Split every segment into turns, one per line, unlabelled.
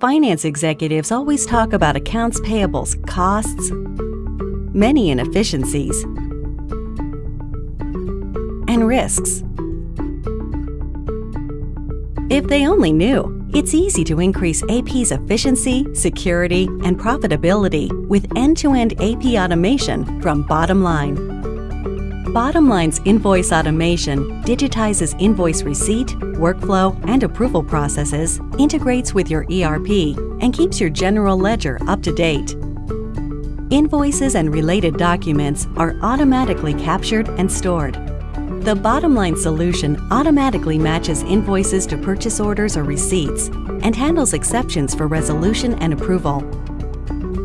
Finance executives always talk about accounts payables, costs, many inefficiencies, and risks. If they only knew, it's easy to increase AP's efficiency, security, and profitability with end-to-end AP automation from Bottomline. Bottomline's invoice automation digitizes invoice receipt, workflow, and approval processes, integrates with your ERP, and keeps your general ledger up to date. Invoices and related documents are automatically captured and stored. The Bottomline solution automatically matches invoices to purchase orders or receipts and handles exceptions for resolution and approval.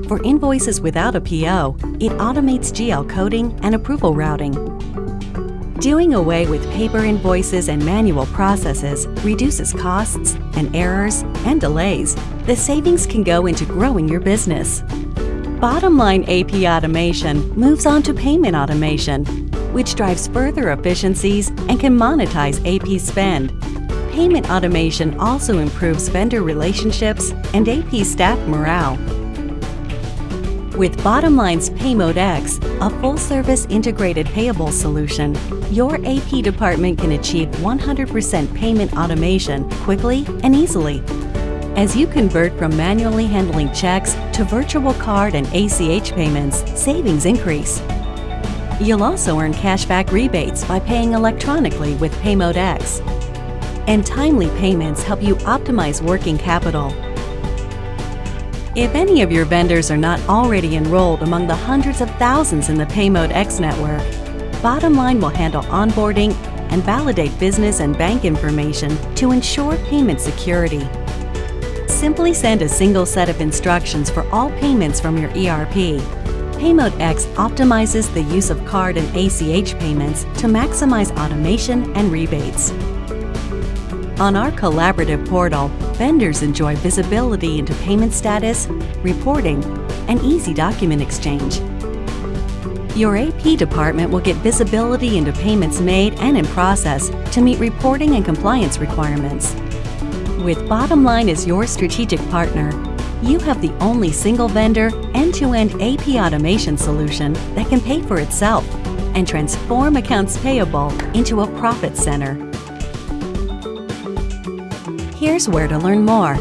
For invoices without a PO, it automates GL coding and approval routing. Doing away with paper invoices and manual processes reduces costs and errors and delays. The savings can go into growing your business. Bottomline AP automation moves on to payment automation, which drives further efficiencies and can monetize AP spend. Payment automation also improves vendor relationships and AP staff morale. With Bottomline's PayMode X, a full-service integrated payable solution, your AP department can achieve 100% payment automation quickly and easily. As you convert from manually handling checks to virtual card and ACH payments, savings increase. You'll also earn cashback rebates by paying electronically with PayMode X. And timely payments help you optimize working capital if any of your vendors are not already enrolled among the hundreds of thousands in the PayMode X network, Bottomline will handle onboarding and validate business and bank information to ensure payment security. Simply send a single set of instructions for all payments from your ERP. PayMode X optimizes the use of card and ACH payments to maximize automation and rebates. On our collaborative portal, vendors enjoy visibility into payment status, reporting, and easy document exchange. Your AP department will get visibility into payments made and in process to meet reporting and compliance requirements. With Bottomline as your strategic partner, you have the only single vendor end-to-end AP automation solution that can pay for itself and transform accounts payable into a profit center. Here's where to learn more.